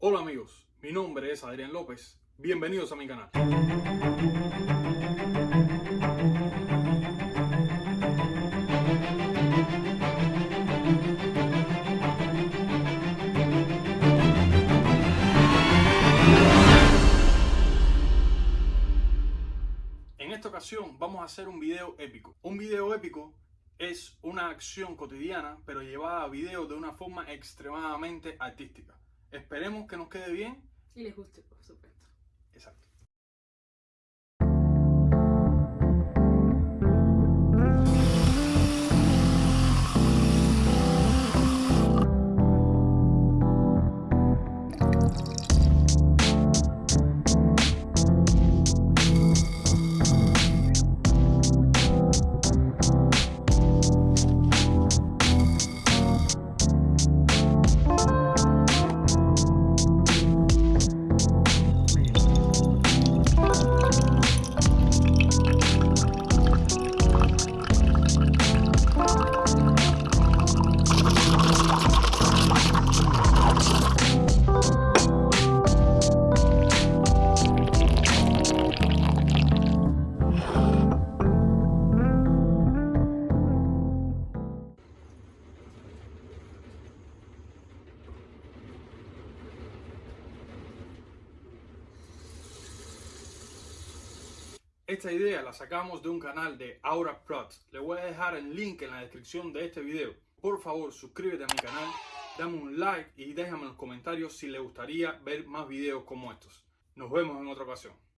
Hola amigos, mi nombre es Adrián López. Bienvenidos a mi canal. En esta ocasión vamos a hacer un video épico. Un video épico es una acción cotidiana pero llevada a video de una forma extremadamente artística. Esperemos que nos quede bien. Y les guste, por supuesto. Exacto. Esta idea la sacamos de un canal de Aura Plot. Le voy a dejar el link en la descripción de este video. Por favor, suscríbete a mi canal, dame un like y déjame en los comentarios si le gustaría ver más videos como estos. Nos vemos en otra ocasión.